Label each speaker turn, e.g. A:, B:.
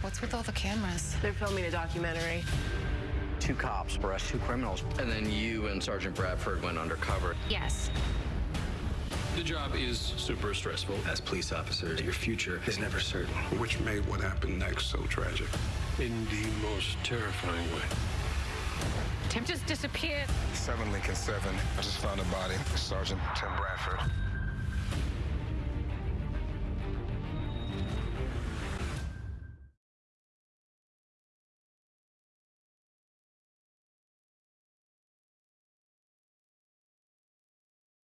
A: What's with all the cameras?
B: They're filming a documentary.
C: Two cops arrest two criminals.
D: And then you and Sergeant Bradford went undercover.
A: Yes.
E: The job is super stressful.
F: As police officers, your future is never certain.
G: Which made what happened next so tragic.
E: In the most terrifying way.
A: Tim just disappeared.
G: 7 Lincoln 7. I just found a body. Sergeant Tim Bradford.